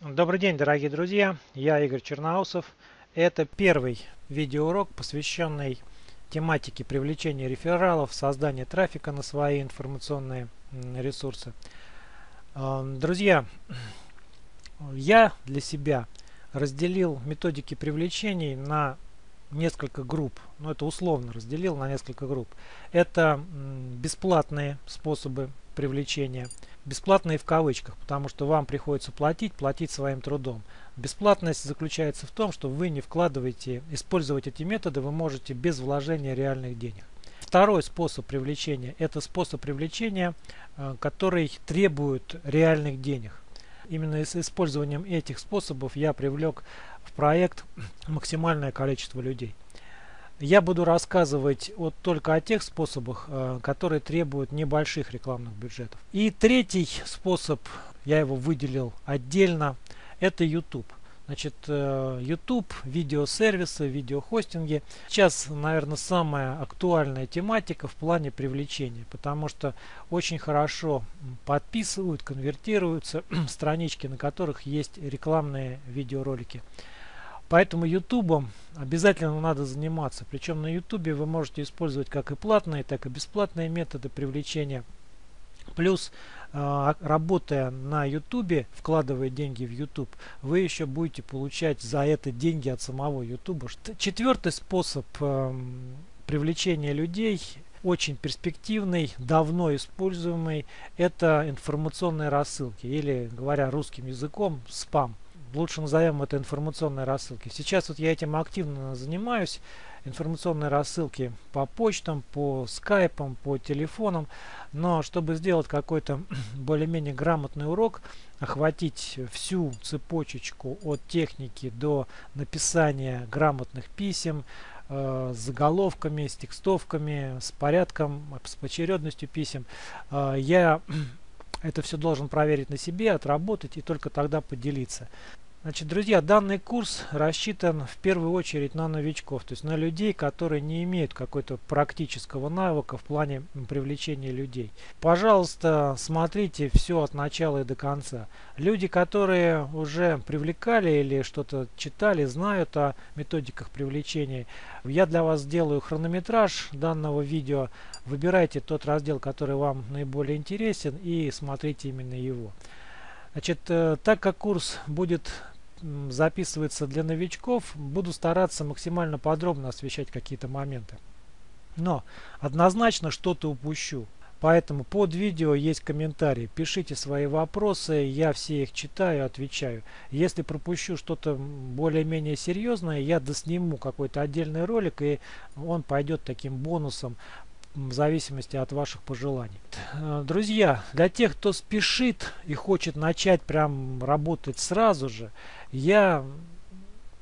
Добрый день, дорогие друзья! Я Игорь Черноусов. Это первый видеоурок, посвященный тематике привлечения рефералов, создания трафика на свои информационные ресурсы. Эм, друзья, я для себя разделил методики привлечений на несколько групп. Ну, это условно разделил на несколько групп. Это бесплатные способы привлечения – Бесплатные в кавычках, потому что вам приходится платить, платить своим трудом. Бесплатность заключается в том, что вы не вкладываете, использовать эти методы вы можете без вложения реальных денег. Второй способ привлечения – это способ привлечения, э, который требует реальных денег. Именно с использованием этих способов я привлек в проект максимальное количество людей. Я буду рассказывать вот только о тех способах, э, которые требуют небольших рекламных бюджетов. И третий способ, я его выделил отдельно, это YouTube. Значит, э, YouTube, видеосервисы, видеохостинги. Сейчас, наверное, самая актуальная тематика в плане привлечения, потому что очень хорошо подписывают, конвертируются странички, на которых есть рекламные видеоролики. Поэтому YouTube обязательно надо заниматься. Причем на YouTube вы можете использовать как и платные, так и бесплатные методы привлечения. Плюс, а, работая на YouTube, вкладывая деньги в YouTube, вы еще будете получать за это деньги от самого YouTube. Четвертый способ эм, привлечения людей очень перспективный, давно используемый, это информационные рассылки или, говоря русским языком, спам лучше назовем это информационной рассылки. Сейчас вот я этим активно занимаюсь. Информационные рассылки по почтам, по скайпам, по телефонам. Но чтобы сделать какой-то более-менее грамотный урок, охватить всю цепочечку от техники до написания грамотных писем, э, с заголовками, с текстовками, с порядком, с очередностью писем, э, я это все должен проверить на себе, отработать и только тогда поделиться. Значит, друзья, данный курс рассчитан в первую очередь на новичков, то есть на людей, которые не имеют какой-то практического навыка в плане привлечения людей. Пожалуйста, смотрите все от начала и до конца. Люди, которые уже привлекали или что-то читали, знают о методиках привлечения. Я для вас сделаю хронометраж данного видео. Выбирайте тот раздел, который вам наиболее интересен и смотрите именно его. Значит, э, так как курс будет записывается для новичков, буду стараться максимально подробно освещать какие-то моменты. Но однозначно что-то упущу. Поэтому под видео есть комментарии. Пишите свои вопросы, я все их читаю, отвечаю. Если пропущу что-то более-менее серьезное, я досниму какой-то отдельный ролик, и он пойдет таким бонусом в зависимости от ваших пожеланий. Э, друзья, для тех, кто спешит и хочет начать прям работать сразу же, я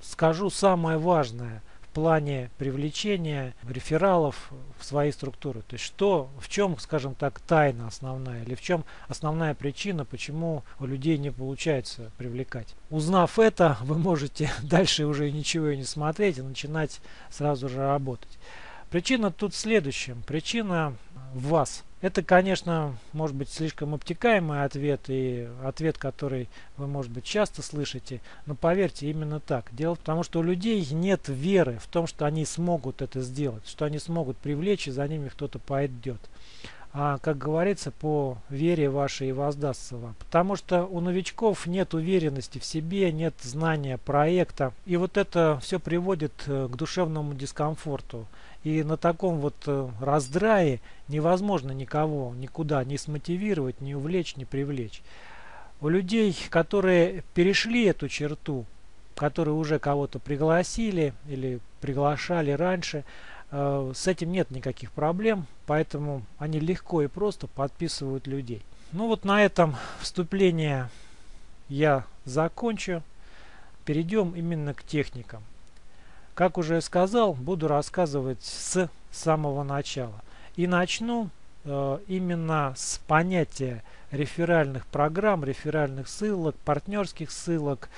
скажу самое важное в плане привлечения рефералов в свои структуры. То есть что, в чем, скажем так, тайна основная или в чем основная причина, почему у людей не получается привлекать. Узнав это, вы можете дальше уже ничего и не смотреть и начинать сразу же работать. Причина тут в следующем. Причина в вас. Это, конечно, может быть слишком обтекаемый ответ и ответ, который вы, может быть, часто слышите, но поверьте, именно так. Дело в том, что у людей нет веры в том, что они смогут это сделать, что они смогут привлечь и за ними кто-то пойдет. А, как говорится, по вере вашей и воздастся вам. Потому что у новичков нет уверенности в себе, нет знания проекта. И вот это все приводит э, к душевному дискомфорту. И на таком вот э, раздрае невозможно никого никуда не смотивировать, не увлечь, не привлечь. У людей, которые перешли эту черту, которые уже кого-то пригласили или приглашали раньше, э, с этим нет никаких проблем, поэтому они легко и просто подписывают людей. Ну вот на этом вступление я закончу. Перейдем именно к техникам. Как уже сказал, буду рассказывать с самого начала. И начну э, именно с понятия реферальных программ, реферальных ссылок, партнерских ссылок,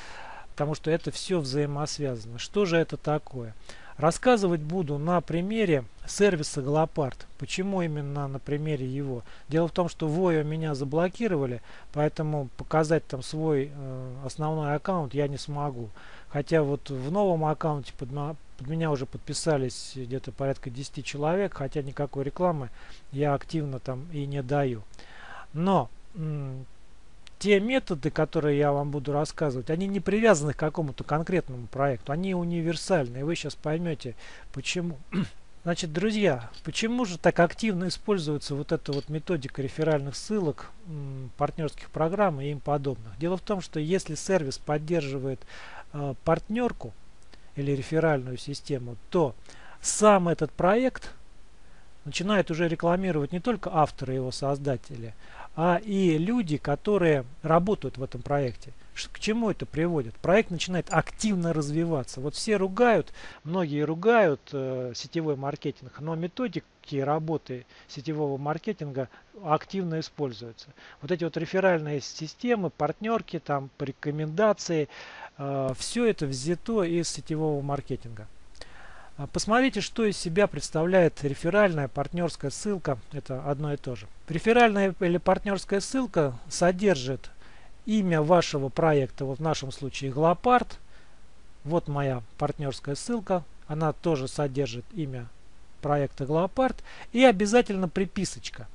потому что это все взаимосвязано. Что же это такое? Рассказывать буду на примере сервиса Глопард. Почему именно на примере его? Дело в том, что Voyo меня заблокировали, поэтому показать там свой э, основной аккаунт я не смогу. Хотя вот в новом аккаунте под, под меня уже подписались где-то порядка 10 человек, хотя никакой рекламы я активно там и не даю. Но те методы, которые я вам буду рассказывать, они не привязаны к какому-то конкретному проекту, они универсальны, и вы сейчас поймете, почему. Значит, друзья, почему же так активно используется вот эта вот методика реферальных ссылок, партнерских программ и им подобных? Дело в том, что если сервис поддерживает партнерку или реферальную систему, то сам этот проект начинает уже рекламировать не только авторы его создатели, а и люди, которые работают в этом проекте. К чему это приводит? Проект начинает активно развиваться. Вот все ругают, многие ругают э, сетевой маркетинг, но методики работы сетевого маркетинга активно используются. Вот эти вот реферальные системы, партнерки, там, рекомендации, э, все это взято из сетевого маркетинга. А посмотрите, что из себя представляет реферальная партнерская ссылка. Это одно и то же. Реферальная или партнерская ссылка содержит имя вашего проекта, вот в нашем случае Глопард. Вот моя партнерская ссылка. Она тоже содержит имя проекта Глопард. И обязательно приписочка.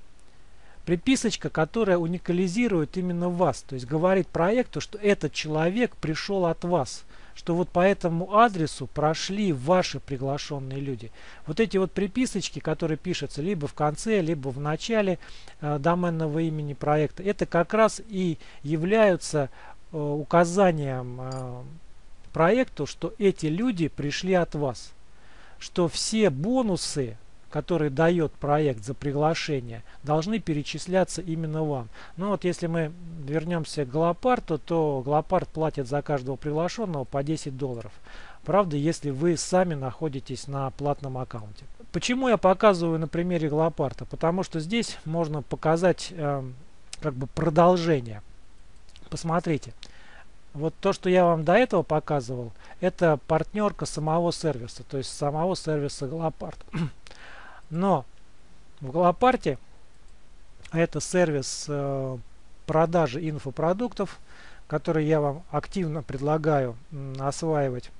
Приписочка, которая уникализирует именно вас. То есть говорит проекту, что этот человек пришел от вас что вот по этому адресу прошли ваши приглашенные люди. Вот эти вот приписочки, которые пишутся либо в конце, либо в начале э, доменного имени проекта, это как раз и являются э, указанием э, проекту, что эти люди пришли от вас. Что все бонусы который дает проект за приглашение, должны перечисляться именно вам. Ну вот если мы вернемся к Глопарту, то Глопарт платит за каждого приглашенного по 10 долларов. Правда, если вы сами находитесь на платном аккаунте. Почему я показываю на примере Глопарта? Потому что здесь можно показать э, как бы продолжение. Посмотрите. Вот то, что я вам до этого показывал, это партнерка самого сервиса, то есть самого сервиса Глопарт. Но в Голопарте это сервис э, продажи инфопродуктов, который я вам активно предлагаю осваивать.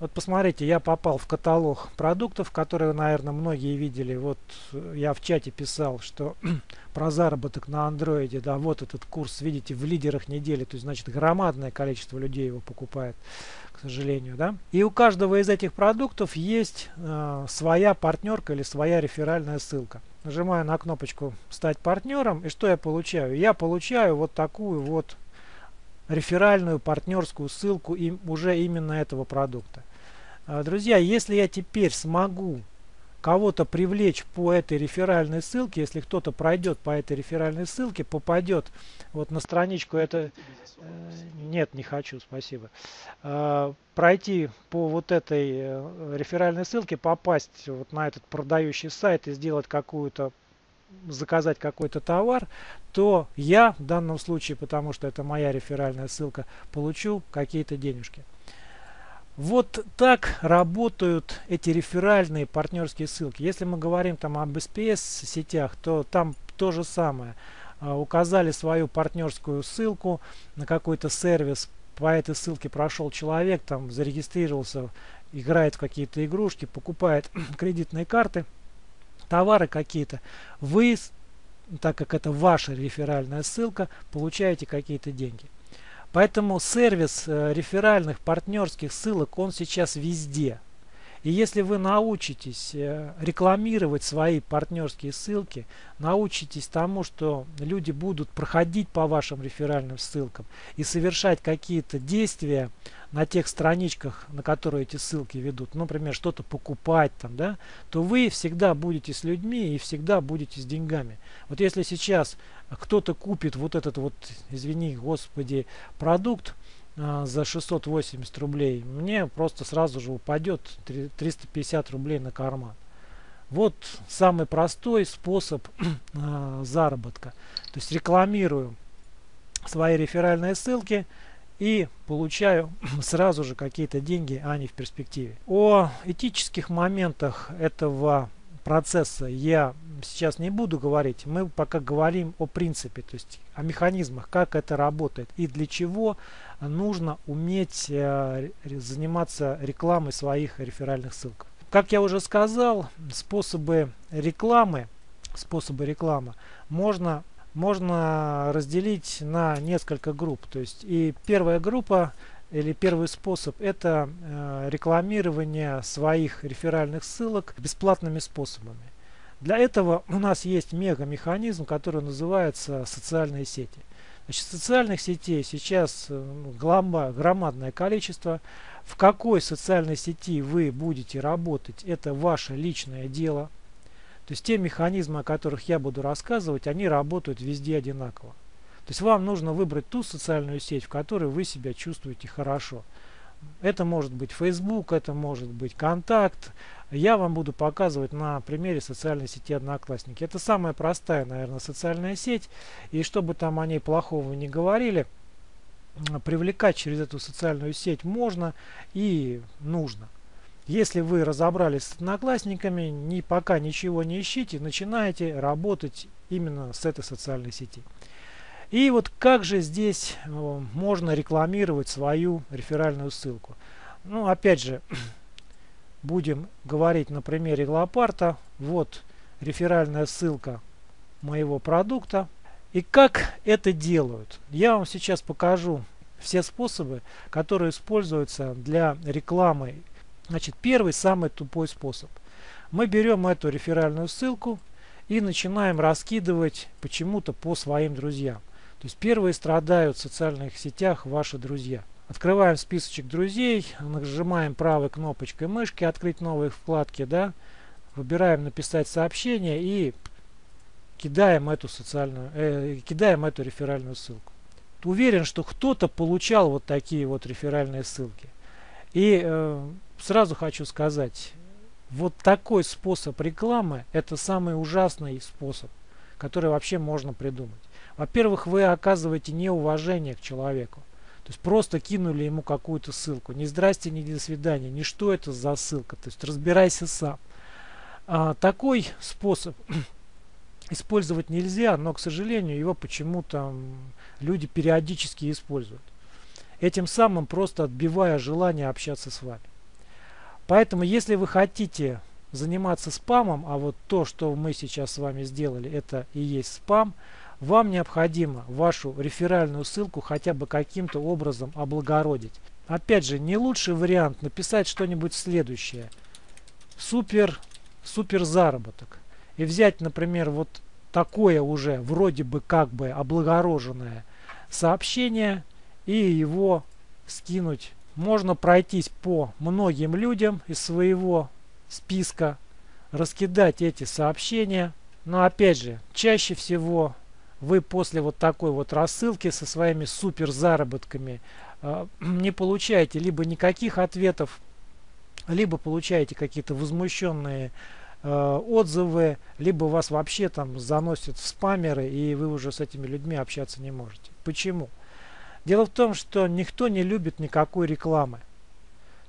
Вот посмотрите, я попал в каталог продуктов, которые, наверное, многие видели. Вот э, я в чате писал, что про заработок на андроиде, да, вот этот курс, видите, в лидерах недели, то есть, значит, громадное количество людей его покупает к сожалению. Да? И у каждого из этих продуктов есть э, своя партнерка или своя реферальная ссылка. Нажимаю на кнопочку «Стать партнером» и что я получаю? Я получаю вот такую вот реферальную партнерскую ссылку им, уже именно этого продукта. Э, друзья, если я теперь смогу кого-то привлечь по этой реферальной ссылке, если кто-то пройдет по этой реферальной ссылке, попадет вот на страничку, это э, нет, не хочу, спасибо, э, пройти по вот этой э, реферальной ссылке, попасть вот на этот продающий сайт и сделать какую-то заказать какой-то товар, то я в данном случае, потому что это моя реферальная ссылка, получу какие-то денежки. Вот так работают эти реферальные партнерские ссылки. Если мы говорим там об SPS сетях, то там то же самое. А, указали свою партнерскую ссылку на какой-то сервис, по этой ссылке прошел человек, там зарегистрировался, играет в какие-то игрушки, покупает кредитные карты, товары какие-то. Вы, так как это ваша реферальная ссылка, получаете какие-то деньги. Поэтому сервис э, реферальных партнерских ссылок, он сейчас везде. И если вы научитесь э, рекламировать свои партнерские ссылки, научитесь тому, что люди будут проходить по вашим реферальным ссылкам и совершать какие-то действия на тех страничках, на которые эти ссылки ведут, например, что-то покупать там, да, то вы всегда будете с людьми и всегда будете с деньгами. Вот если сейчас кто-то купит вот этот вот, извини, господи, продукт а, за 680 рублей, мне просто сразу же упадет 350 рублей на карман. Вот самый простой способ а, заработка. То есть рекламирую свои реферальные ссылки и получаю сразу же какие-то деньги, а не в перспективе. О этических моментах этого процесса я сейчас не буду говорить. Мы пока говорим о принципе, то есть о механизмах, как это работает и для чего нужно уметь э, заниматься рекламой своих реферальных ссылок. Как я уже сказал, способы рекламы, способы рекламы можно можно разделить на несколько групп. То есть и первая группа или первый способ это э, рекламирование своих реферальных ссылок бесплатными способами. Для этого у нас есть мега-механизм, который называется социальные сети. Значит, социальных сетей сейчас э, ну, громадное количество. В какой социальной сети вы будете работать, это ваше личное дело. То есть те механизмы, о которых я буду рассказывать, они работают везде одинаково. То есть вам нужно выбрать ту социальную сеть, в которой вы себя чувствуете хорошо. Это может быть Facebook, это может быть Контакт. Я вам буду показывать на примере социальной сети Одноклассники. Это самая простая, наверное, социальная сеть. И чтобы там о ней плохого не говорили, привлекать через эту социальную сеть можно и нужно. Если вы разобрались с одноклассниками, ни, пока ничего не ищите, начинаете работать именно с этой социальной сети. И вот как же здесь э, можно рекламировать свою реферальную ссылку? Ну, опять же, будем говорить на примере Глопарта. Вот реферальная ссылка моего продукта. И как это делают? Я вам сейчас покажу все способы, которые используются для рекламы. Значит, первый, самый тупой способ. Мы берем эту реферальную ссылку и начинаем раскидывать почему-то по своим друзьям. То есть первые страдают в социальных сетях ваши друзья. Открываем списочек друзей, нажимаем правой кнопочкой мышки «Открыть новые вкладки», да, выбираем «Написать сообщение» и кидаем эту социальную, э, кидаем эту реферальную ссылку. Уверен, что кто-то получал вот такие вот реферальные ссылки. И э, сразу хочу сказать, вот такой способ рекламы это самый ужасный способ, который вообще можно придумать. Во-первых, вы оказываете неуважение к человеку. То есть просто кинули ему какую-то ссылку. Ни здрасте, ни до свидания, ни что это за ссылка. То есть разбирайся сам. А, такой способ использовать нельзя, но, к сожалению, его почему-то люди периодически используют. Этим самым просто отбивая желание общаться с вами. Поэтому, если вы хотите заниматься спамом, а вот то, что мы сейчас с вами сделали, это и есть спам – вам необходимо вашу реферальную ссылку хотя бы каким-то образом облагородить. Опять же, не лучший вариант написать что-нибудь следующее. Супер, супер заработок. И взять, например, вот такое уже вроде бы как бы облагороженное сообщение и его скинуть. Можно пройтись по многим людям из своего списка, раскидать эти сообщения. Но опять же, чаще всего вы после вот такой вот рассылки со своими супер заработками э, не получаете либо никаких ответов, либо получаете какие-то возмущенные э, отзывы, либо вас вообще там заносят в спамеры, и вы уже с этими людьми общаться не можете. Почему? Дело в том, что никто не любит никакой рекламы.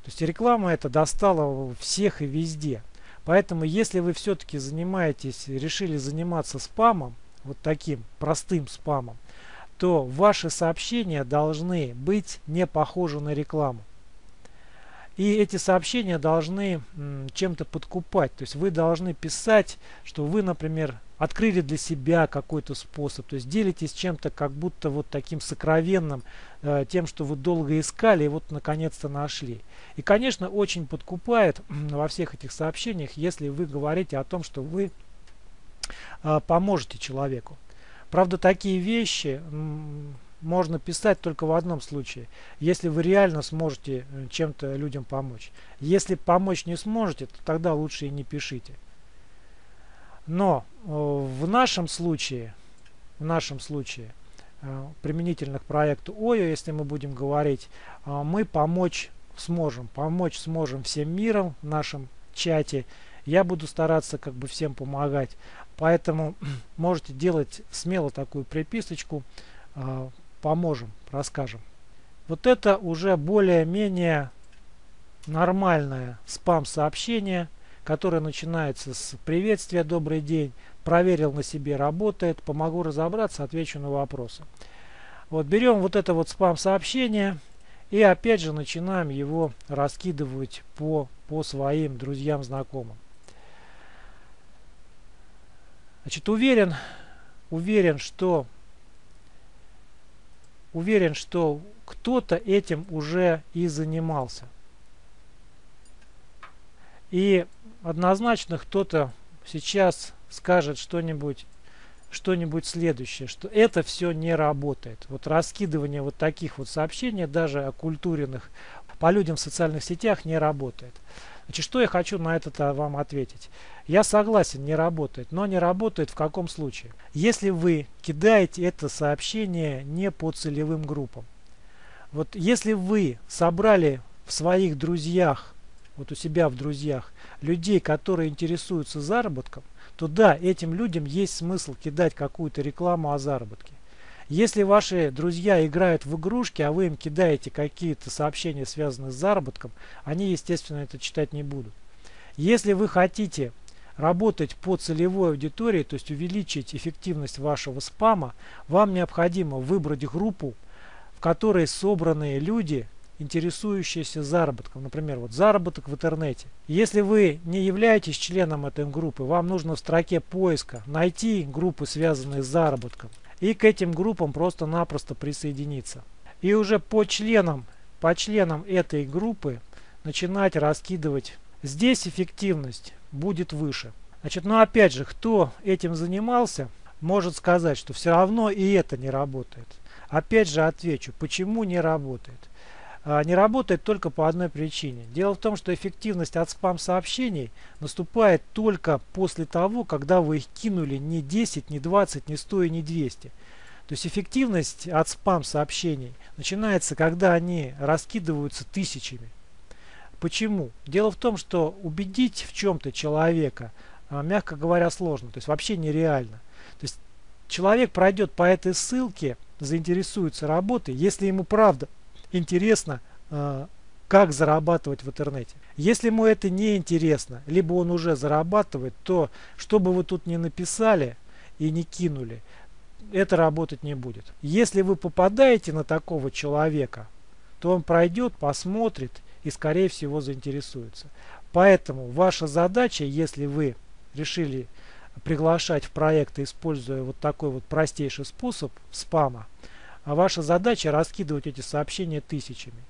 То есть реклама это достала всех и везде. Поэтому если вы все-таки занимаетесь, решили заниматься спамом, вот таким простым спамом, то ваши сообщения должны быть не похожи на рекламу. И эти сообщения должны чем-то подкупать. То есть вы должны писать, что вы, например, открыли для себя какой-то способ. То есть делитесь чем-то как будто вот таким сокровенным, э, тем, что вы долго искали и вот наконец-то нашли. И, конечно, очень подкупает во всех этих сообщениях, если вы говорите о том, что вы поможете человеку. Правда, такие вещи можно писать только в одном случае, если вы реально сможете э, чем-то людям помочь. Если помочь не сможете, то тогда лучше и не пишите. Но э, в нашем случае, в нашем случае, э, применительно к проекту ОЙО, если мы будем говорить, мы помочь сможем. Помочь сможем всем миром в нашем чате. Я буду стараться как бы всем помогать. Поэтому можете делать смело такую приписочку. А, поможем, расскажем. Вот это уже более-менее нормальное спам-сообщение, которое начинается с приветствия «Добрый день», проверил на себе, работает, помогу разобраться, отвечу на вопросы. Вот берем вот это вот спам-сообщение и опять же начинаем его раскидывать по, по своим друзьям, знакомым. Значит, уверен, уверен, что уверен, что кто-то этим уже и занимался. И однозначно кто-то сейчас скажет что-нибудь что-нибудь следующее, что это все не работает. Вот раскидывание вот таких вот сообщений, даже оккультуренных по людям в социальных сетях не работает. Значит, что я хочу на это вам ответить? Я согласен, не работает, но не работает в каком случае? Если вы кидаете это сообщение не по целевым группам. Вот если вы собрали в своих друзьях, вот у себя в друзьях, людей, которые интересуются заработком, то да, этим людям есть смысл кидать какую-то рекламу о заработке. Если ваши друзья играют в игрушки, а вы им кидаете какие-то сообщения, связанные с заработком, они, естественно, это читать не будут. Если вы хотите работать по целевой аудитории, то есть увеличить эффективность вашего спама, вам необходимо выбрать группу, в которой собраны люди, интересующиеся заработком. Например, вот заработок в интернете. Если вы не являетесь членом этой группы, вам нужно в строке поиска найти группы, связанные с заработком, и к этим группам просто-напросто присоединиться. И уже по членам, по членам этой группы начинать раскидывать. Здесь эффективность будет выше. Значит, но опять же, кто этим занимался, может сказать, что все равно и это не работает. Опять же отвечу, почему не работает. А, не работает только по одной причине. Дело в том, что эффективность от спам-сообщений наступает только после того, когда вы их кинули не 10, не 20, не 100 и не 200. То есть эффективность от спам-сообщений начинается, когда они раскидываются тысячами. Почему? Дело в том, что убедить в чем-то человека, а, мягко говоря, сложно. То есть вообще нереально. То есть человек пройдет по этой ссылке, заинтересуется работой, если ему правда интересно, э, как зарабатывать в интернете. Если ему это не интересно, либо он уже зарабатывает, то что бы вы тут ни написали и не кинули, это работать не будет. Если вы попадаете на такого человека, то он пройдет, посмотрит и скорее всего заинтересуется. Поэтому ваша задача, если вы решили приглашать в проекты, используя вот такой вот простейший способ спама, а ваша задача раскидывать эти сообщения тысячами.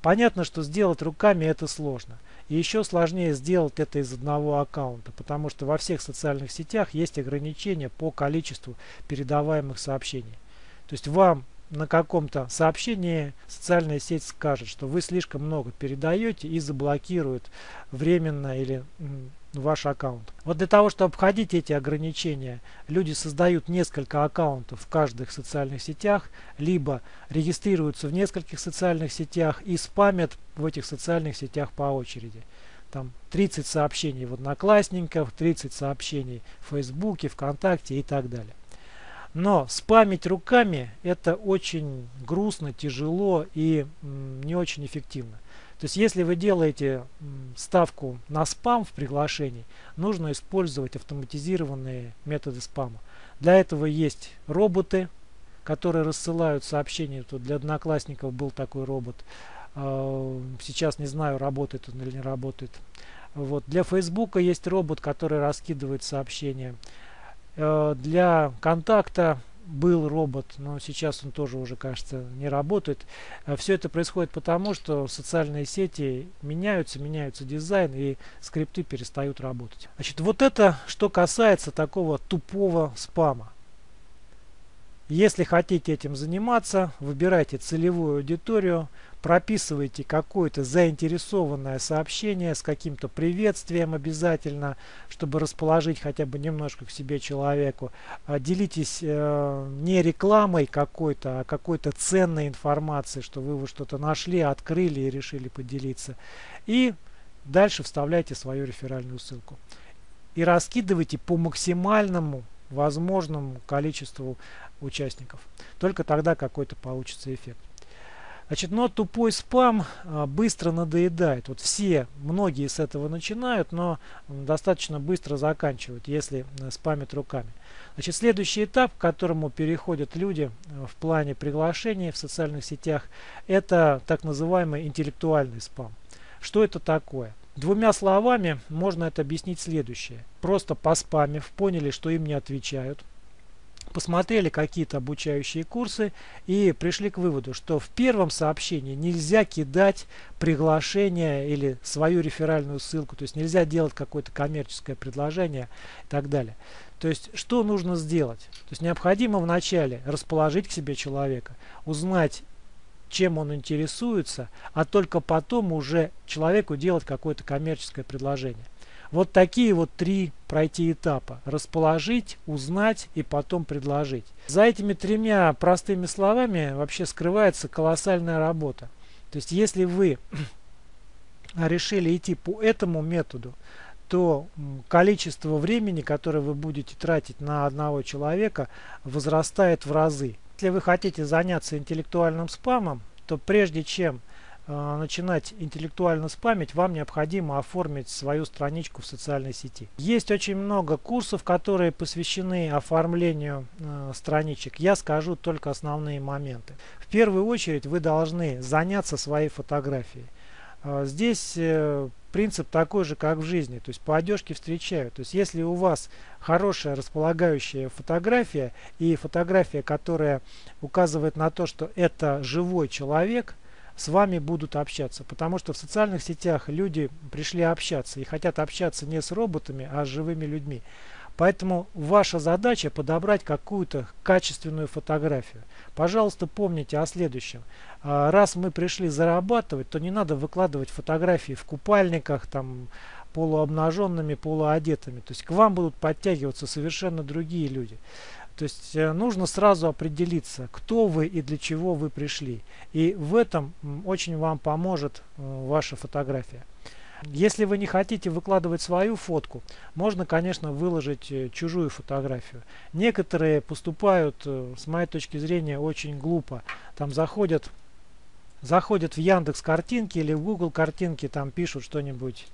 Понятно, что сделать руками это сложно. И еще сложнее сделать это из одного аккаунта, потому что во всех социальных сетях есть ограничения по количеству передаваемых сообщений. То есть вам на каком-то сообщении социальная сеть скажет, что вы слишком много передаете и заблокирует временно или ваш аккаунт. Вот для того, чтобы обходить эти ограничения, люди создают несколько аккаунтов в каждых социальных сетях, либо регистрируются в нескольких социальных сетях и спамят в этих социальных сетях по очереди. Там 30 сообщений в Одноклассниках, 30 сообщений в Фейсбуке, ВКонтакте и так далее. Но спамить руками это очень грустно, тяжело и не очень эффективно. То есть если вы делаете ставку на спам в приглашении, нужно использовать автоматизированные методы спама. Для этого есть роботы, которые рассылают сообщения. Тут для одноклассников был такой робот. А, сейчас не знаю, работает он или не работает. Вот. Для Фейсбука есть робот, который раскидывает сообщения. Э, для контакта был робот, но сейчас он тоже уже, кажется, не работает. Э, Все это происходит потому, что социальные сети меняются, меняются дизайн и скрипты перестают работать. Значит, вот это, что касается такого тупого спама. Если хотите этим заниматься, выбирайте целевую аудиторию, прописывайте какое-то заинтересованное сообщение с каким-то приветствием обязательно, чтобы расположить хотя бы немножко к себе человеку. А делитесь э, не рекламой какой-то, а какой-то ценной информацией, что вы, вы что-то нашли, открыли и решили поделиться. И дальше вставляйте свою реферальную ссылку. И раскидывайте по максимальному возможному количеству участников. Только тогда какой-то получится эффект. Значит, но тупой спам а, быстро надоедает. Вот все, многие с этого начинают, но достаточно быстро заканчивают, если э, спамят руками. Значит, следующий этап, к которому переходят люди э, в плане приглашений в социальных сетях, это так называемый интеллектуальный спам. Что это такое? Двумя словами можно это объяснить следующее. Просто поспамив, поняли, что им не отвечают, посмотрели какие-то обучающие курсы и пришли к выводу, что в первом сообщении нельзя кидать приглашение или свою реферальную ссылку, то есть нельзя делать какое-то коммерческое предложение и так далее. То есть что нужно сделать? То есть необходимо вначале расположить к себе человека, узнать чем он интересуется, а только потом уже человеку делать какое-то коммерческое предложение. Вот такие вот три пройти этапа. Расположить, узнать и потом предложить. За этими тремя простыми словами вообще скрывается колоссальная работа. То есть если вы решили идти по этому методу, то количество времени, которое вы будете тратить на одного человека, возрастает в разы. Если вы хотите заняться интеллектуальным спамом, то прежде чем начинать интеллектуально спамить, вам необходимо оформить свою страничку в социальной сети. Есть очень много курсов, которые посвящены оформлению э, страничек. Я скажу только основные моменты. В первую очередь вы должны заняться своей фотографией. Э, здесь э, принцип такой же, как в жизни. То есть по одежке встречают. То есть если у вас хорошая располагающая фотография и фотография, которая указывает на то, что это живой человек – с вами будут общаться. Потому что в социальных сетях люди пришли общаться и хотят общаться не с роботами, а с живыми людьми. Поэтому ваша задача подобрать какую-то качественную фотографию. Пожалуйста, помните о следующем. А, раз мы пришли зарабатывать, то не надо выкладывать фотографии в купальниках, там, полуобнаженными, полуодетыми. То есть к вам будут подтягиваться совершенно другие люди. То есть э, нужно сразу определиться, кто вы и для чего вы пришли. И в этом очень вам поможет э, ваша фотография. Если вы не хотите выкладывать свою фотку, можно, конечно, выложить э, чужую фотографию. Некоторые поступают, с моей точки зрения, очень глупо. Там заходят, заходят в Яндекс картинки или в Google картинки, там пишут что-нибудь.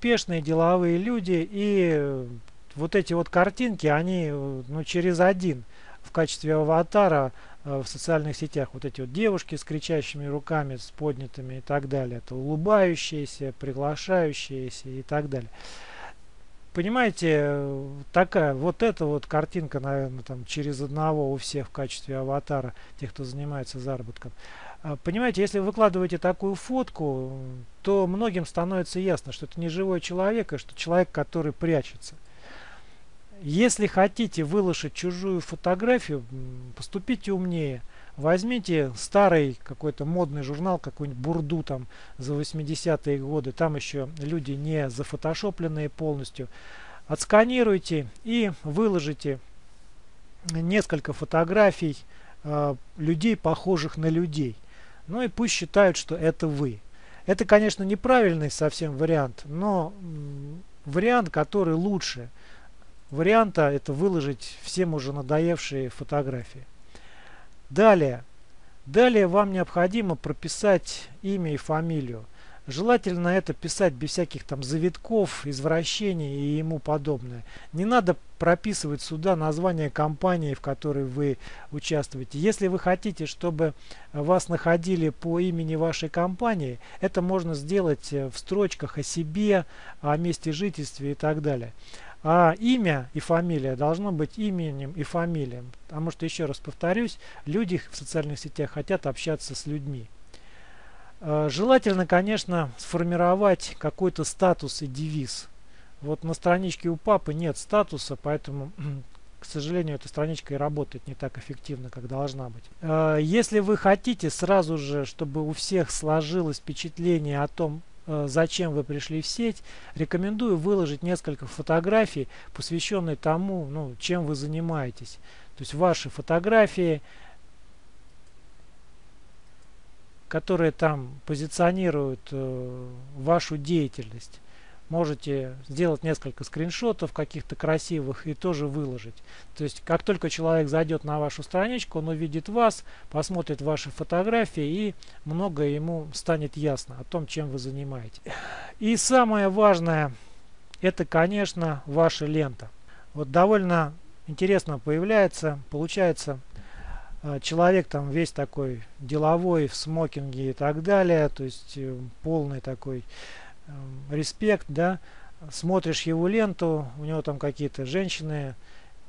Пешные деловые люди и вот эти вот картинки, они э, ну, через один в качестве аватара э, в социальных сетях. Вот эти вот девушки с кричащими руками, с поднятыми и так далее. Это улыбающиеся, приглашающиеся и так далее. Понимаете, такая вот эта вот картинка, наверное, там через одного у всех в качестве аватара, тех, кто занимается заработком. Понимаете, если вы выкладываете такую фотку, то многим становится ясно, что это не живой человек, а что человек, который прячется. Если хотите выложить чужую фотографию, поступите умнее. Возьмите старый какой-то модный журнал, какой-нибудь бурду там за 80-е годы. Там еще люди не зафотошопленные полностью. Отсканируйте и выложите несколько фотографий э, людей, похожих на людей. Ну и пусть считают, что это вы. Это, конечно, неправильный совсем вариант, но вариант, который лучше – варианта это выложить всем уже надоевшие фотографии. Далее. Далее вам необходимо прописать имя и фамилию. Желательно это писать без всяких там завитков, извращений и ему подобное. Не надо прописывать сюда название компании, в которой вы участвуете. Если вы хотите, чтобы вас находили по имени вашей компании, это можно сделать в строчках о себе, о месте жительства и так далее. А имя и фамилия должно быть именем и фамилией. Потому что, еще раз повторюсь, люди в социальных сетях хотят общаться с людьми. А, желательно, конечно, сформировать какой-то статус и девиз. Вот на страничке у папы нет статуса, поэтому, к сожалению, эта страничка и работает не так эффективно, как должна быть. А, если вы хотите сразу же, чтобы у всех сложилось впечатление о том, Э, зачем вы пришли в сеть, рекомендую выложить несколько фотографий, посвященных тому, ну, чем вы занимаетесь. То есть ваши фотографии, которые там позиционируют э, вашу деятельность. Можете сделать несколько скриншотов каких-то красивых и тоже выложить. То есть, как только человек зайдет на вашу страничку, он увидит вас, посмотрит ваши фотографии и многое ему станет ясно о том, чем вы занимаетесь. И самое важное, это, конечно, ваша лента. Вот довольно интересно появляется, получается, э, человек там весь такой деловой, в смокинге и так далее, то есть э, полный такой респект, да, смотришь его ленту, у него там какие-то женщины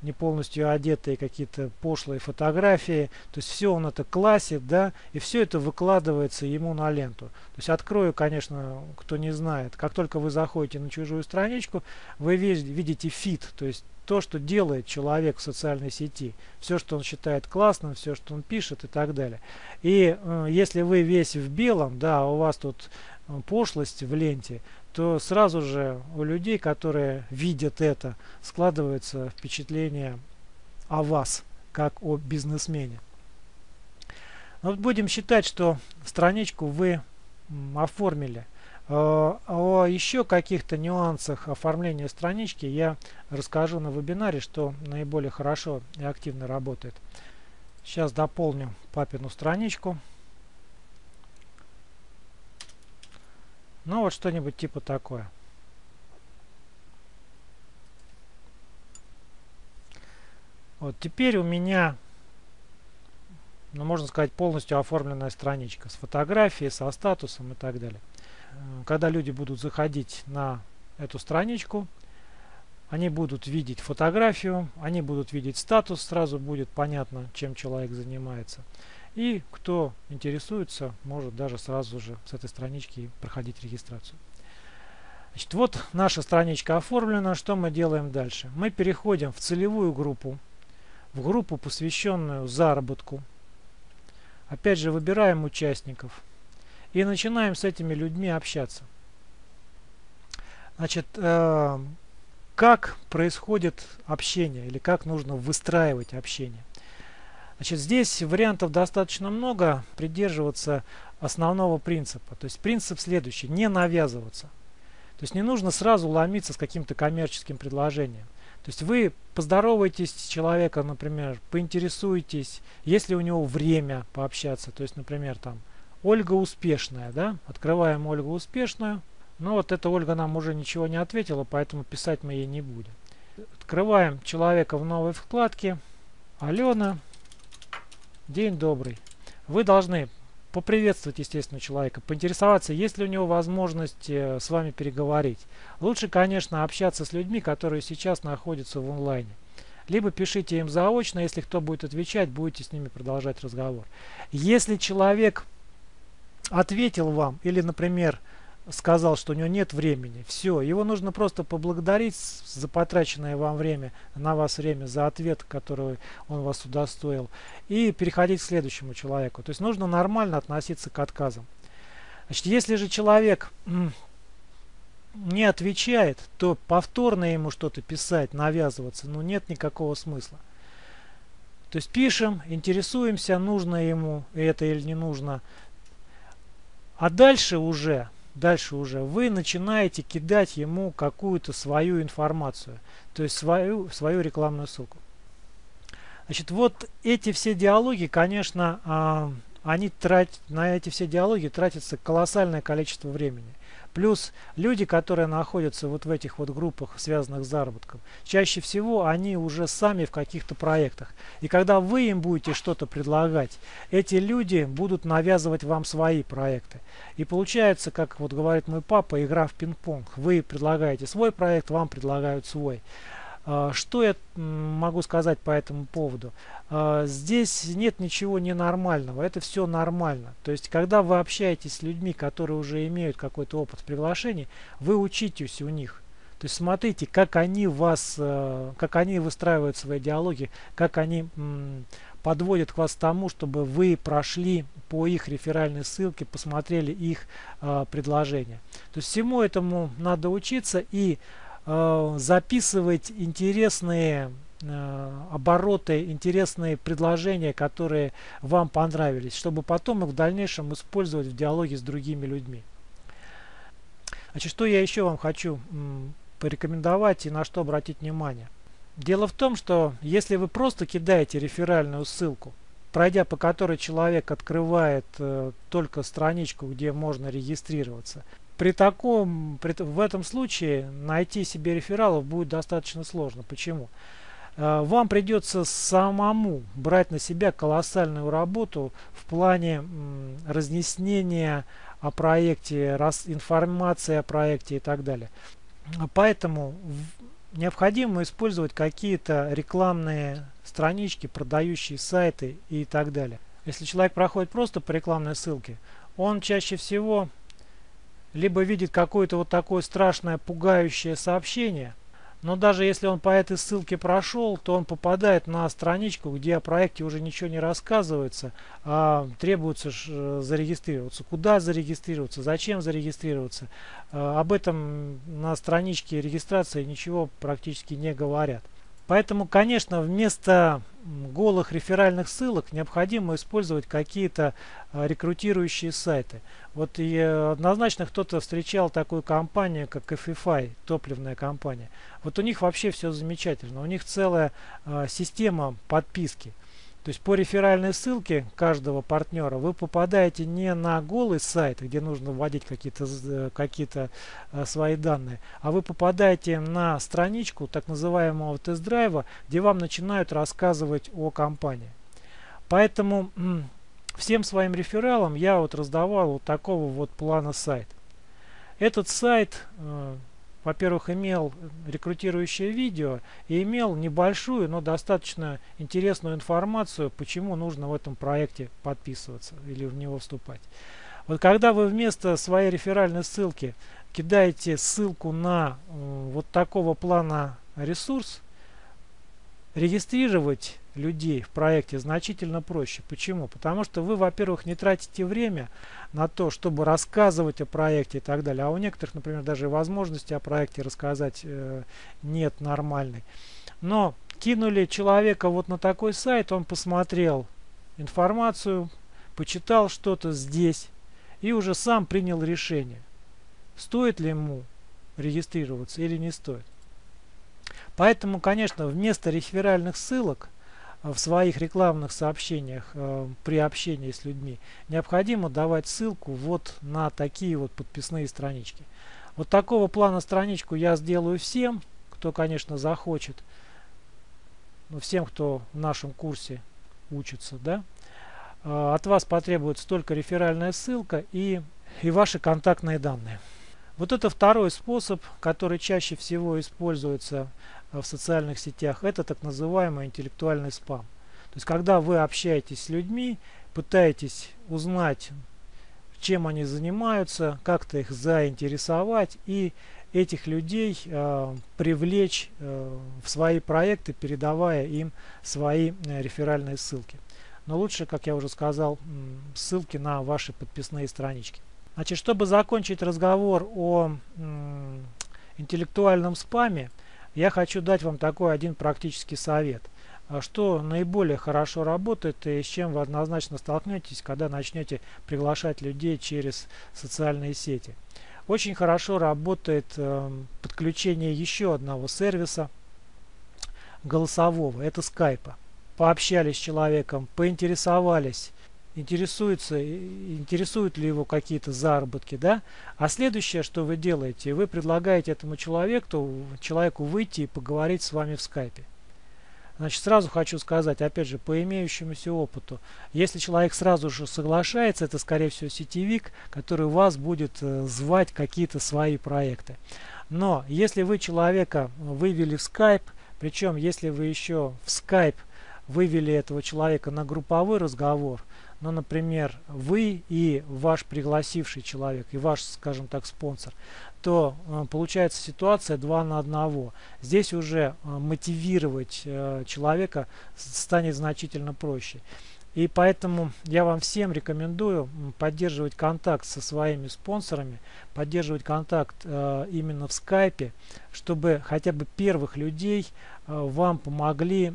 не полностью одетые, какие-то пошлые фотографии, то есть все он это классит, да, и все это выкладывается ему на ленту. То есть открою, конечно, кто не знает, как только вы заходите на чужую страничку, вы видите фит, то есть то, что делает человек в социальной сети, все, что он считает классным, все, что он пишет и так далее. И э, если вы весь в белом, да, у вас тут пошлость в ленте, то сразу же у людей, которые видят это, складывается впечатление о вас, как о бизнесмене. Но вот будем считать, что страничку вы оформили. Э, о еще каких-то нюансах оформления странички я расскажу на вебинаре, что наиболее хорошо и активно работает. Сейчас дополню папину страничку. Ну вот что-нибудь типа такое. Вот теперь у меня, ну можно сказать, полностью оформленная страничка с фотографией, со статусом и так далее. Э, когда люди будут заходить на эту страничку, они будут видеть фотографию, они будут видеть статус, сразу будет понятно, чем человек занимается. И кто интересуется, может даже сразу же с этой странички проходить регистрацию. Значит, вот наша страничка оформлена. Что мы делаем дальше? Мы переходим в целевую группу, в группу, посвященную заработку. Опять же, выбираем участников и начинаем с этими людьми общаться. Значит, э, как происходит общение или как нужно выстраивать общение? Значит, здесь вариантов достаточно много, придерживаться основного принципа. То есть принцип следующий, не навязываться. То есть не нужно сразу ломиться с каким-то коммерческим предложением. То есть вы поздороваетесь с человеком, например, поинтересуетесь, есть ли у него время пообщаться. То есть, например, там Ольга успешная, да? Открываем Ольгу успешную. Но вот эта Ольга нам уже ничего не ответила, поэтому писать мы ей не будем. Открываем человека в новой вкладке. Алена. День добрый. Вы должны поприветствовать, естественно, человека, поинтересоваться, есть ли у него возможность э, с вами переговорить. Лучше, конечно, общаться с людьми, которые сейчас находятся в онлайне. Либо пишите им заочно, если кто будет отвечать, будете с ними продолжать разговор. Если человек ответил вам, или, например, сказал, что у него нет времени. Все, его нужно просто поблагодарить за потраченное вам время, на вас время, за ответ, который он вас удостоил, и переходить к следующему человеку. То есть нужно нормально относиться к отказам. Значит, если же человек не отвечает, то повторно ему что-то писать, навязываться, ну нет никакого смысла. То есть пишем, интересуемся, нужно ему это или не нужно. А дальше уже дальше уже вы начинаете кидать ему какую-то свою информацию, то есть свою, свою рекламную ссылку. Значит, вот эти все диалоги, конечно, а, они тратят, на эти все диалоги тратится колоссальное количество времени. Плюс люди, которые находятся вот в этих вот группах, связанных с заработком, чаще всего они уже сами в каких-то проектах. И когда вы им будете что-то предлагать, эти люди будут навязывать вам свои проекты. И получается, как вот говорит мой папа, игра в пинг-понг. Вы предлагаете свой проект, вам предлагают свой. А, что я могу сказать по этому поводу? А, здесь нет ничего ненормального, это все нормально. То есть, когда вы общаетесь с людьми, которые уже имеют какой-то опыт в приглашении, вы учитесь у них. То есть смотрите, как они вас, э, как они выстраивают свои диалоги, как они подводят к вас тому, чтобы вы прошли по их реферальной ссылке, посмотрели их э, предложения. То есть всему этому надо учиться и записывать интересные э, обороты, интересные предложения, которые вам понравились, чтобы потом их в дальнейшем использовать в диалоге с другими людьми. Значит, что я еще вам хочу порекомендовать и на что обратить внимание. Дело в том, что если вы просто кидаете реферальную ссылку, пройдя по которой человек открывает э, только страничку, где можно регистрироваться, при таком, при, в этом случае найти себе рефералов будет достаточно сложно. Почему? Э, вам придется самому брать на себя колоссальную работу в плане разъяснения о проекте, раз, информации о проекте и так далее. Поэтому необходимо использовать какие-то рекламные странички, продающие сайты и так далее. Если человек проходит просто по рекламной ссылке, он чаще всего либо видит какое-то вот такое страшное, пугающее сообщение – но даже если он по этой ссылке прошел, то он попадает на страничку, где о проекте уже ничего не рассказывается, а требуется э, зарегистрироваться. Куда зарегистрироваться, зачем зарегистрироваться. А, об этом на страничке регистрации ничего практически не говорят. Поэтому, конечно, вместо голых реферальных ссылок необходимо использовать какие-то а, рекрутирующие сайты. Вот и э, однозначно кто-то встречал такую компанию, как FFI, топливная компания. Вот у них вообще все замечательно. У них целая а, система подписки. То есть по реферальной ссылке каждого партнера вы попадаете не на голый сайт, где нужно вводить какие-то э, какие, э, свои данные, а вы попадаете на страничку так называемого тест-драйва, где вам начинают рассказывать о компании. Поэтому всем своим рефералам я вот раздавал вот такого вот плана сайт. Этот сайт э, во-первых, имел рекрутирующее видео и имел небольшую, но достаточно интересную информацию, почему нужно в этом проекте подписываться или в него вступать. Вот когда вы вместо своей реферальной ссылки кидаете ссылку на э, вот такого плана ресурс, регистрировать людей в проекте значительно проще. Почему? Потому что вы, во-первых, не тратите время на то, чтобы рассказывать о проекте и так далее. А у некоторых, например, даже возможности о проекте рассказать э, нет нормальной. Но кинули человека вот на такой сайт, он посмотрел информацию, почитал что-то здесь и уже сам принял решение, стоит ли ему регистрироваться или не стоит. Поэтому, конечно, вместо реферальных ссылок в своих рекламных сообщениях э, при общении с людьми необходимо давать ссылку вот на такие вот подписные странички. Вот такого плана страничку я сделаю всем, кто, конечно, захочет. Ну, всем, кто в нашем курсе учится, да. Э, от вас потребуется только реферальная ссылка и, и ваши контактные данные. Вот это второй способ, который чаще всего используется в социальных сетях, это так называемый интеллектуальный спам. То есть, когда вы общаетесь с людьми, пытаетесь узнать, чем они занимаются, как-то их заинтересовать и этих людей э, привлечь э, в свои проекты, передавая им свои э, реферальные ссылки. Но лучше, как я уже сказал, ссылки на ваши подписные странички. Значит, чтобы закончить разговор о интеллектуальном спаме, я хочу дать вам такой один практический совет. А что наиболее хорошо работает и с чем вы однозначно столкнетесь, когда начнете приглашать людей через социальные сети. Очень хорошо работает э, подключение еще одного сервиса голосового, это скайпа. Пообщались с человеком, поинтересовались, интересуется, интересуют ли его какие-то заработки, да. А следующее, что вы делаете, вы предлагаете этому человеку, человеку выйти и поговорить с вами в скайпе. Значит, сразу хочу сказать, опять же, по имеющемуся опыту, если человек сразу же соглашается, это, скорее всего, сетевик, который вас будет э, звать какие-то свои проекты. Но если вы человека вывели в Skype, причем если вы еще в Skype вывели этого человека на групповой разговор, ну, например, вы и ваш пригласивший человек, и ваш, скажем так, спонсор, то э, получается ситуация 2 на 1. Здесь уже э, мотивировать э, человека станет значительно проще. И поэтому я вам всем рекомендую поддерживать контакт со своими спонсорами, поддерживать контакт э, именно в скайпе, чтобы хотя бы первых людей э, вам помогли э,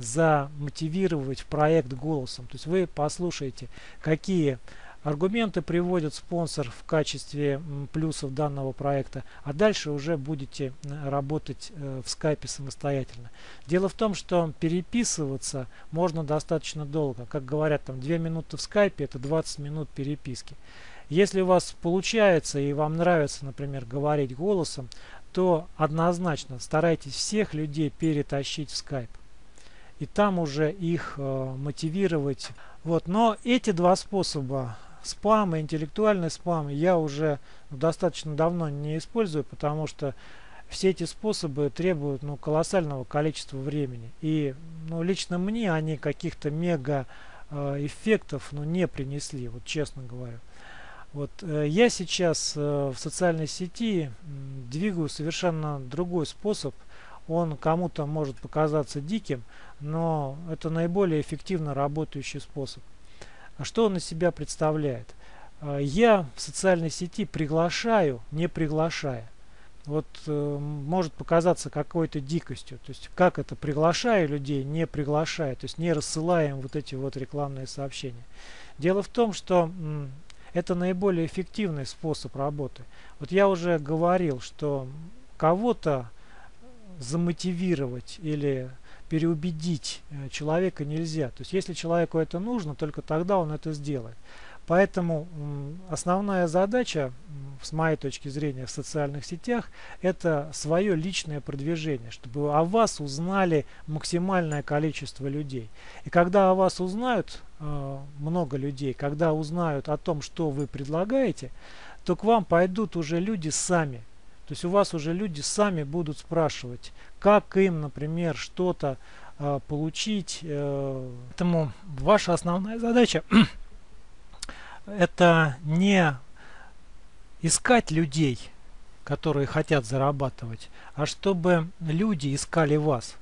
замотивировать в проект голосом. То есть вы послушаете, какие аргументы приводит спонсор в качестве плюсов данного проекта, а дальше уже будете работать э, в скайпе самостоятельно. Дело в том, что переписываться можно достаточно долго. Как говорят, там 2 минуты в скайпе это 20 минут переписки. Если у вас получается и вам нравится, например, говорить голосом, то однозначно старайтесь всех людей перетащить в скайп и там уже их э, мотивировать. Вот, но эти два способа, спам интеллектуальный спам, я уже достаточно давно не использую, потому что все эти способы требуют ну, колоссального количества времени. И ну, лично мне они каких-то мега э, эффектов ну, не принесли, вот честно говоря. Вот э, я сейчас э, в социальной сети двигаю совершенно другой способ. Он кому-то может показаться диким, но это наиболее эффективно работающий способ. А что он из себя представляет? А, я в социальной сети приглашаю, не приглашая. Вот э, может показаться какой-то дикостью. То есть как это приглашаю людей, не приглашая, то есть не рассылаем вот эти вот рекламные сообщения. Дело в том, что это наиболее эффективный способ работы. Вот я уже говорил, что кого-то замотивировать или переубедить э, человека нельзя. То есть если человеку это нужно, только тогда он это сделает. Поэтому основная задача, с моей точки зрения, в социальных сетях, это свое личное продвижение, чтобы о вас узнали максимальное количество людей. И когда о вас узнают э, много людей, когда узнают о том, что вы предлагаете, то к вам пойдут уже люди сами, то есть у вас уже люди сами будут спрашивать, как им, например, что-то э, получить. Э, поэтому ваша основная задача это не искать людей, которые хотят зарабатывать, а чтобы люди искали вас.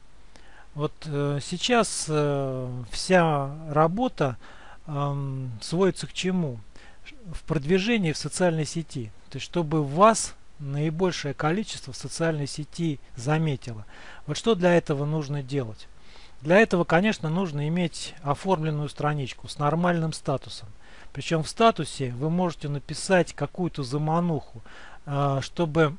Вот э, сейчас э, вся работа э, сводится к чему? В продвижении в социальной сети. То есть чтобы вас наибольшее количество в социальной сети заметило. Вот что для этого нужно делать? Для этого, конечно, нужно иметь оформленную страничку с нормальным статусом. Причем в статусе вы можете написать какую-то замануху, а, чтобы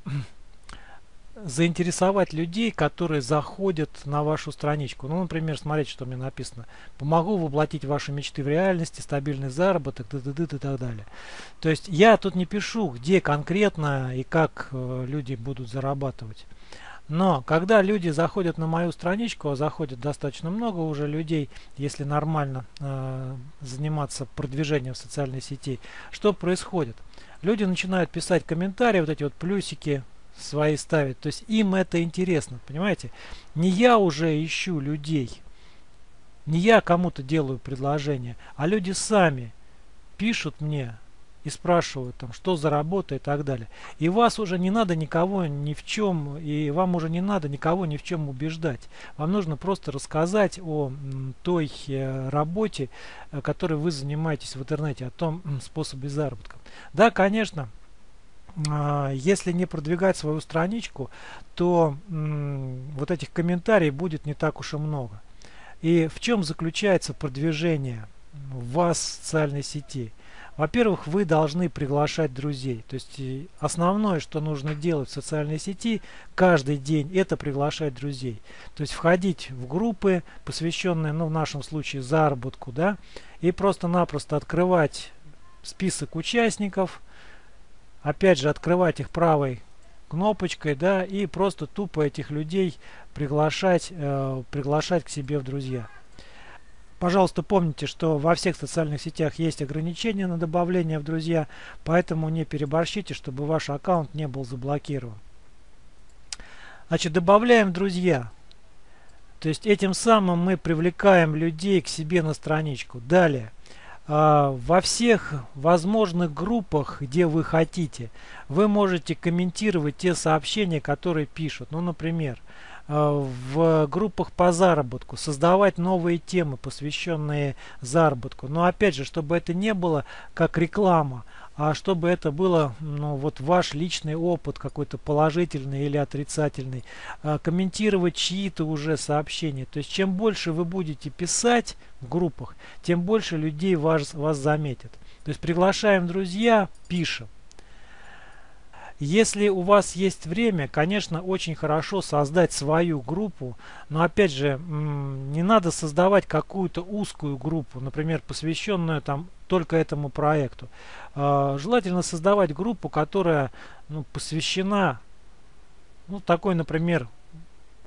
заинтересовать людей, которые заходят на вашу страничку. Ну, например, смотрите, что мне написано. Помогу воплотить ваши мечты в реальности, стабильный заработок, -т и так далее. То есть я тут не пишу, где конкретно и как э, люди будут зарабатывать. Но когда люди заходят на мою страничку, а заходит достаточно много уже людей, если нормально э, заниматься продвижением в социальной сети, что происходит? Люди начинают писать комментарии, вот эти вот плюсики, свои ставить. То есть им это интересно, понимаете? Не я уже ищу людей, не я кому-то делаю предложение, а люди сами пишут мне и спрашивают там, что за работа и так далее. И вас уже не надо никого ни в чем, и вам уже не надо никого ни в чем убеждать. Вам нужно просто рассказать о той э, работе, э, которой вы занимаетесь в интернете, о том способе заработка. Да, конечно, если не продвигать свою страничку, то вот этих комментариев будет не так уж и много. И в чем заключается продвижение вас в социальной сети? Во-первых, вы должны приглашать друзей. То есть основное, что нужно делать в социальной сети каждый день, это приглашать друзей. То есть входить в группы, посвященные, ну в нашем случае, заработку, да, и просто-напросто открывать список участников, опять же открывать их правой кнопочкой, да, и просто тупо этих людей приглашать, э, приглашать к себе в друзья. Пожалуйста, помните, что во всех социальных сетях есть ограничения на добавление в друзья, поэтому не переборщите, чтобы ваш аккаунт не был заблокирован. Значит, добавляем друзья. То есть этим самым мы привлекаем людей к себе на страничку. Далее. А, во всех возможных группах, где вы хотите, вы можете комментировать те сообщения, которые пишут. Ну, например, а, в группах по заработку, создавать новые темы, посвященные заработку. Но опять же, чтобы это не было как реклама, а чтобы это было ну, вот ваш личный опыт какой-то положительный или отрицательный, а, комментировать чьи-то уже сообщения. То есть чем больше вы будете писать в группах, тем больше людей вас, вас заметят. То есть приглашаем друзья, пишем. Если у вас есть время, конечно, очень хорошо создать свою группу, но опять же, не надо создавать какую-то узкую группу, например, посвященную там только этому проекту. А, желательно создавать группу, которая ну, посвящена ну, такой, например,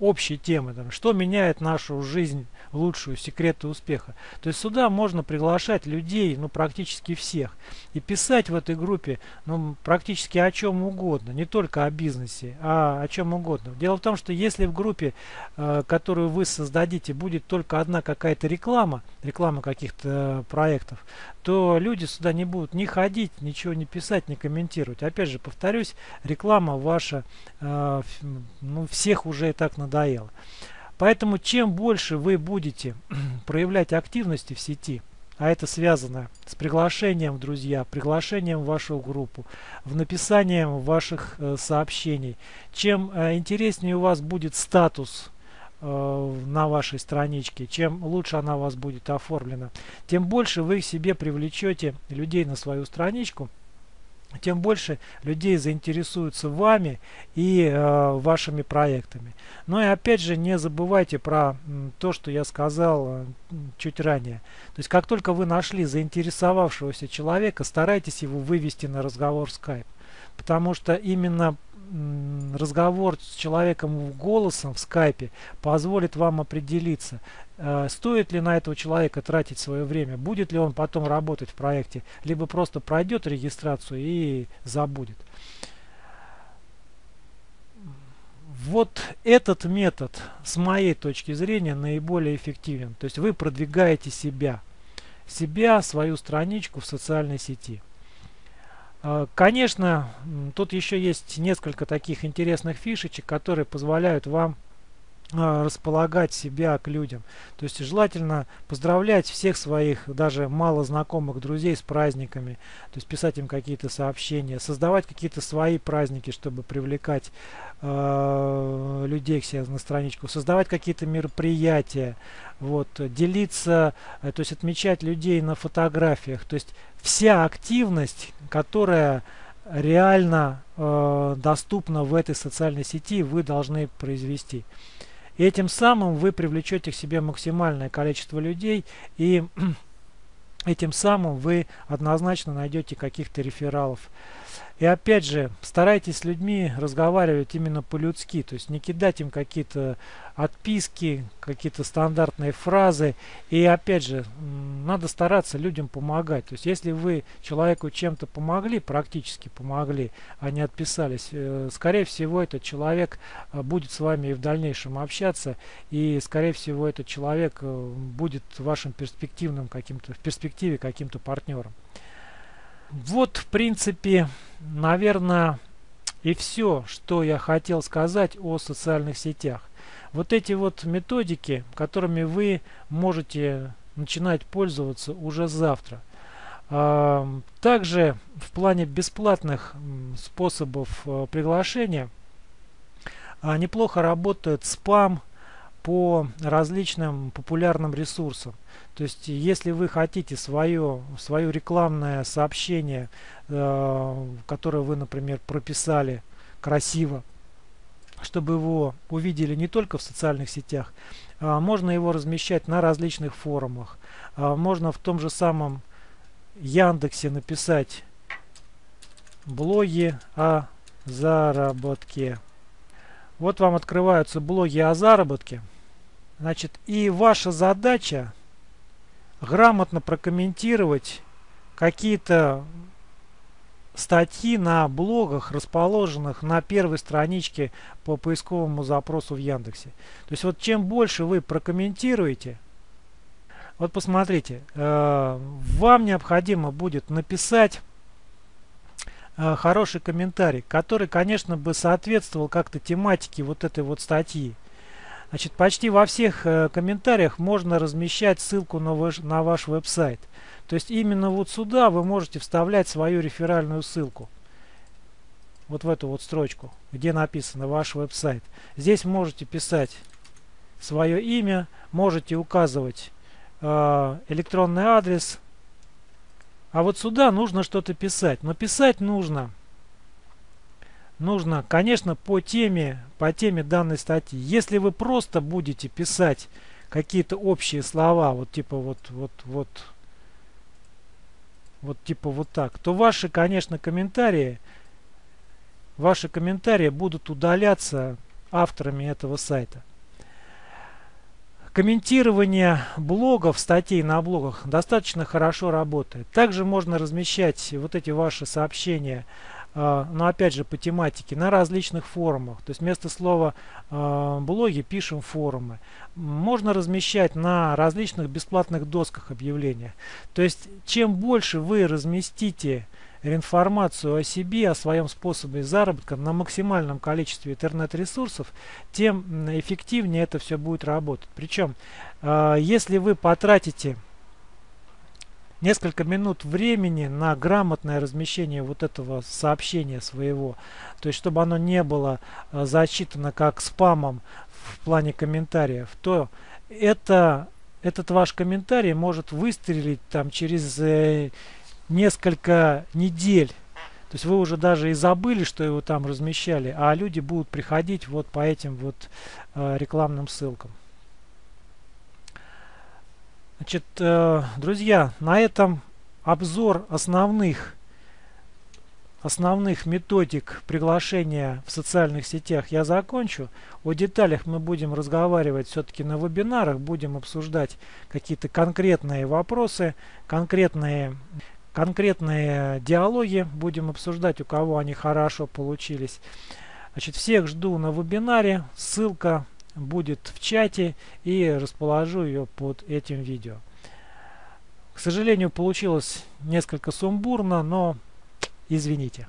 общей темы, там, что меняет нашу жизнь лучшую, секреты успеха. То есть сюда можно приглашать людей, ну практически всех, и писать в этой группе, ну практически о чем угодно, не только о бизнесе, а о чем угодно. Дело в том, что если в группе, э, которую вы создадите, будет только одна какая-то реклама, реклама каких-то э, проектов, то люди сюда не будут ни ходить, ничего не писать, не комментировать. Опять же, повторюсь, реклама ваша э, ну, всех уже и так надоела. Поэтому чем больше вы будете проявлять активности в сети, а это связано с приглашением в друзья, приглашением в вашу группу, в написанием ваших э, сообщений, чем э, интереснее у вас будет статус на вашей страничке, чем лучше она у вас будет оформлена, тем больше вы себе привлечете людей на свою страничку, тем больше людей заинтересуются вами и э, вашими проектами. Но и опять же не забывайте про то, что я сказал э, чуть ранее. То есть как только вы нашли заинтересовавшегося человека, старайтесь его вывести на разговор в Skype. Потому что именно разговор с человеком голосом в скайпе позволит вам определиться, э, стоит ли на этого человека тратить свое время, будет ли он потом работать в проекте, либо просто пройдет регистрацию и забудет. Вот этот метод, с моей точки зрения, наиболее эффективен. То есть вы продвигаете себя, себя, свою страничку в социальной сети. А, конечно, тут еще есть несколько таких интересных фишечек, которые позволяют вам располагать себя к людям. То есть желательно поздравлять всех своих, даже мало знакомых друзей с праздниками. То есть писать им какие-то сообщения, создавать какие-то свои праздники, чтобы привлекать э, людей к себе на страничку, создавать какие-то мероприятия, вот, делиться, э, то есть отмечать людей на фотографиях. То есть вся активность, которая реально э, доступна в этой социальной сети, вы должны произвести. И этим самым вы привлечете к себе максимальное количество людей и этим самым вы однозначно найдете каких-то рефералов. И опять же, старайтесь с людьми разговаривать именно по-людски, то есть не кидать им какие-то отписки, какие-то стандартные фразы. И опять же, надо стараться людям помогать. То есть если вы человеку чем-то помогли, практически помогли, а не отписались, э, скорее всего этот человек э, будет с вами и в дальнейшем общаться, и скорее всего этот человек э, будет вашим перспективным каким-то, в перспективе каким-то партнером. Вот, в принципе, наверное, и все, что я хотел сказать о социальных сетях. Вот эти вот методики, которыми вы можете начинать пользоваться уже завтра. Также в плане бесплатных способов э, приглашения а, неплохо работает спам по различным популярным ресурсам. То есть, если вы хотите свое, свое рекламное сообщение, э, которое вы, например, прописали красиво, чтобы его увидели не только в социальных сетях, а можно его размещать на различных форумах. А можно в том же самом Яндексе написать блоги о заработке. Вот вам открываются блоги о заработке. Значит, и ваша задача грамотно прокомментировать какие-то статьи на блогах, расположенных на первой страничке по поисковому запросу в Яндексе. То есть вот чем больше вы прокомментируете, вот посмотрите, э, вам необходимо будет написать э, хороший комментарий, который, конечно, бы соответствовал как-то тематике вот этой вот статьи. Значит, почти во всех э, комментариях можно размещать ссылку на ваш, на ваш веб-сайт. То есть именно вот сюда вы можете вставлять свою реферальную ссылку. Вот в эту вот строчку, где написано ваш веб-сайт. Здесь можете писать свое имя, можете указывать э, электронный адрес, А вот сюда нужно что-то писать. Но писать нужно нужно, конечно, по теме, по теме данной статьи. Если вы просто будете писать какие-то общие слова, вот типа вот, вот, вот, вот типа вот так, то ваши, конечно, комментарии, ваши комментарии будут удаляться авторами этого сайта. Комментирование блогов, статей на блогах достаточно хорошо работает. Также можно размещать вот эти ваши сообщения но опять же по тематике, на различных форумах. То есть вместо слова э, блоги пишем форумы. Можно размещать на различных бесплатных досках объявления. То есть чем больше вы разместите информацию о себе, о своем способе заработка на максимальном количестве интернет-ресурсов, тем эффективнее это все будет работать. Причем, э, если вы потратите несколько минут времени на грамотное размещение вот этого сообщения своего. То есть, чтобы оно не было э, зачитано как спамом в плане комментариев, то это, этот ваш комментарий может выстрелить там через э, несколько недель. То есть вы уже даже и забыли, что его там размещали, а люди будут приходить вот по этим вот э, рекламным ссылкам. Значит, э, друзья, на этом обзор основных основных методик приглашения в социальных сетях я закончу. О деталях мы будем разговаривать все-таки на вебинарах, будем обсуждать какие-то конкретные вопросы, конкретные, конкретные диалоги будем обсуждать, у кого они хорошо получились. Значит, всех жду на вебинаре, ссылка будет в чате и расположу ее под этим видео. К сожалению, получилось несколько сумбурно, но извините.